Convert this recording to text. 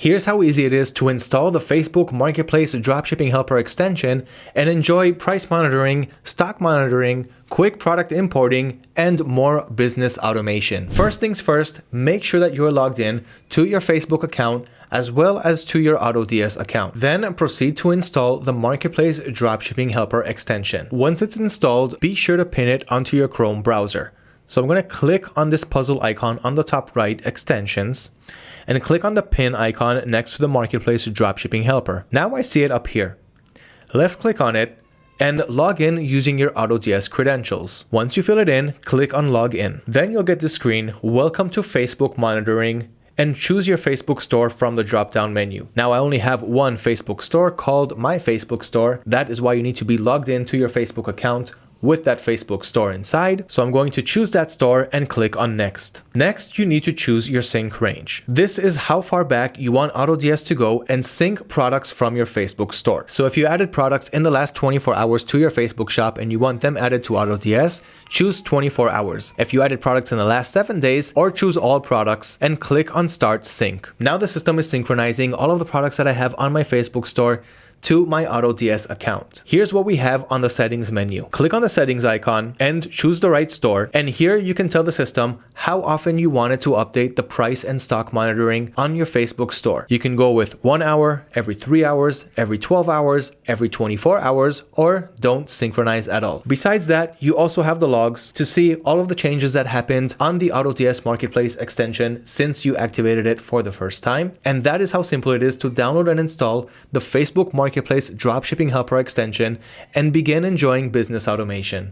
Here's how easy it is to install the Facebook Marketplace Dropshipping Helper extension and enjoy price monitoring, stock monitoring, quick product importing, and more business automation. First things first, make sure that you're logged in to your Facebook account as well as to your AutoDS account. Then proceed to install the Marketplace Dropshipping Helper extension. Once it's installed, be sure to pin it onto your Chrome browser. So I'm going to click on this puzzle icon on the top right, extensions, and click on the pin icon next to the Marketplace Dropshipping Helper. Now I see it up here. Left click on it and log in using your AutoDS credentials. Once you fill it in, click on Login. Then you'll get the screen, Welcome to Facebook Monitoring, and choose your Facebook store from the drop-down menu. Now I only have one Facebook store called My Facebook Store. That is why you need to be logged into your Facebook account with that Facebook store inside. So I'm going to choose that store and click on next. Next, you need to choose your sync range. This is how far back you want AutoDS to go and sync products from your Facebook store. So if you added products in the last 24 hours to your Facebook shop and you want them added to AutoDS, choose 24 hours. If you added products in the last seven days or choose all products and click on start sync. Now the system is synchronizing all of the products that I have on my Facebook store to my AutoDS account. Here's what we have on the settings menu. Click on the settings icon and choose the right store. And here you can tell the system how often you want it to update the price and stock monitoring on your Facebook store. You can go with one hour, every three hours, every 12 hours, every 24 hours, or don't synchronize at all. Besides that, you also have the logs to see all of the changes that happened on the AutoDS Marketplace extension since you activated it for the first time. And that is how simple it is to download and install the Facebook Marketplace Marketplace Dropshipping Helper extension and begin enjoying business automation.